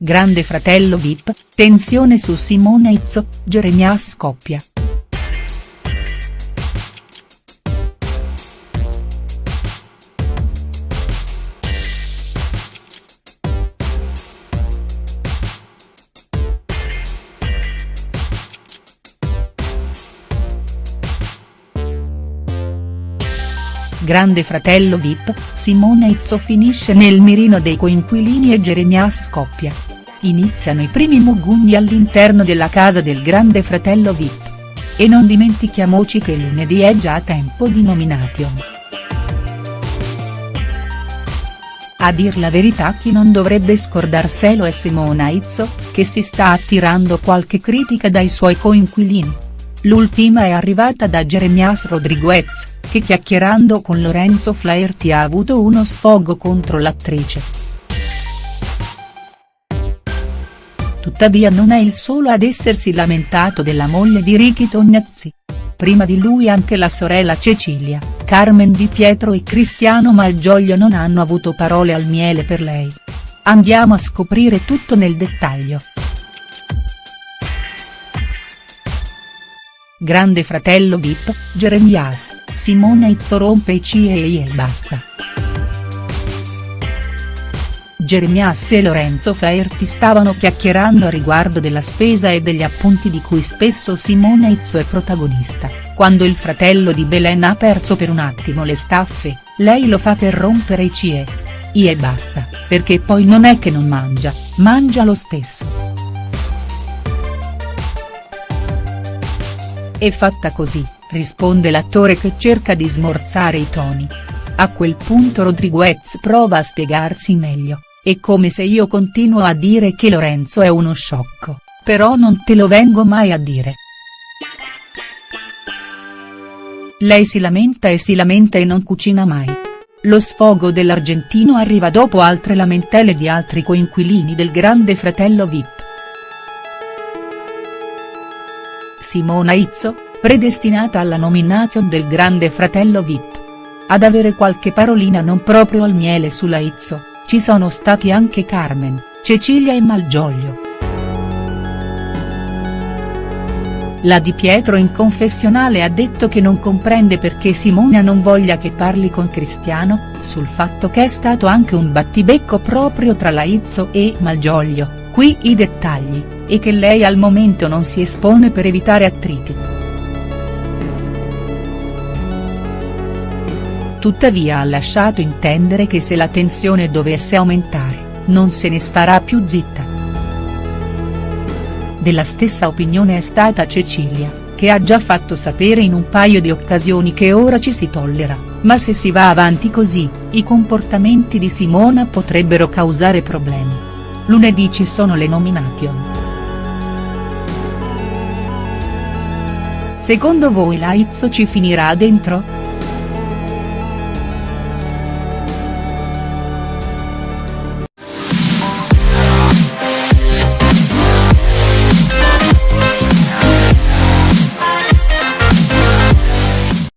Grande fratello Vip, tensione su Simona Izzo, Geremia scoppia. Grande fratello Vip, Simona Izzo finisce nel mirino dei coinquilini e Geremia scoppia. Iniziano i primi mugugni all'interno della casa del grande fratello Vip. E non dimentichiamoci che lunedì è già tempo di nomination. A dir la verità chi non dovrebbe scordarselo è Simona Izzo, che si sta attirando qualche critica dai suoi coinquilini. L'ultima è arrivata da Jeremias Rodriguez che chiacchierando con Lorenzo Flaherty ha avuto uno sfogo contro l'attrice. Tuttavia non è il solo ad essersi lamentato della moglie di Ricky Tognazzi. Prima di lui anche la sorella Cecilia, Carmen Di Pietro e Cristiano Malgioglio non hanno avuto parole al miele per lei. Andiamo a scoprire tutto nel dettaglio. Grande fratello Vip, Jeremias, Simona Izzo rompe i CIE e basta. Jeremias e Lorenzo Flaherty stavano chiacchierando a riguardo della spesa e degli appunti di cui spesso Simona Izzo è protagonista, quando il fratello di Belen ha perso per un attimo le staffe, lei lo fa per rompere i CIE. I e basta, perché poi non è che non mangia, mangia lo stesso. È fatta così, risponde l'attore che cerca di smorzare i toni. A quel punto Rodriguez prova a spiegarsi meglio, è come se io continuo a dire che Lorenzo è uno sciocco, però non te lo vengo mai a dire. Lei si lamenta e si lamenta e non cucina mai. Lo sfogo dell'argentino arriva dopo altre lamentele di altri coinquilini del grande fratello Vip. Simona Izzo, predestinata alla nomination del grande fratello Vip. Ad avere qualche parolina non proprio al miele sulla Izzo, ci sono stati anche Carmen, Cecilia e Malgioglio. La Di Pietro in confessionale ha detto che non comprende perché Simona non voglia che parli con Cristiano, sul fatto che è stato anche un battibecco proprio tra la Izzo e Malgioglio, qui i dettagli e che lei al momento non si espone per evitare attriti. Tuttavia ha lasciato intendere che se la tensione dovesse aumentare, non se ne starà più zitta. Della stessa opinione è stata Cecilia, che ha già fatto sapere in un paio di occasioni che ora ci si tollera, ma se si va avanti così, i comportamenti di Simona potrebbero causare problemi. Lunedì ci sono le nomination. Secondo voi la ci finirà dentro?.